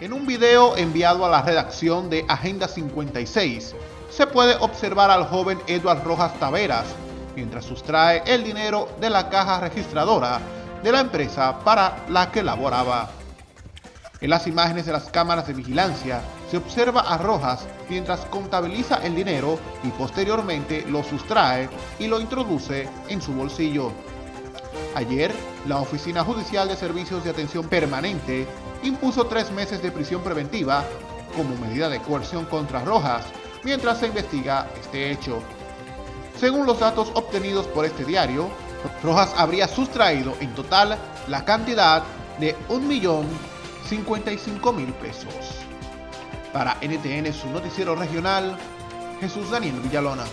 En un video enviado a la redacción de Agenda 56, se puede observar al joven Edward Rojas Taveras mientras sustrae el dinero de la caja registradora de la empresa para la que laboraba. En las imágenes de las cámaras de vigilancia se observa a Rojas mientras contabiliza el dinero y posteriormente lo sustrae y lo introduce en su bolsillo. Ayer, la Oficina Judicial de Servicios de Atención Permanente impuso tres meses de prisión preventiva como medida de coerción contra Rojas mientras se investiga este hecho. Según los datos obtenidos por este diario, Rojas habría sustraído en total la cantidad de 1.055.000 pesos. Para NTN, su noticiero regional, Jesús Daniel Villalona.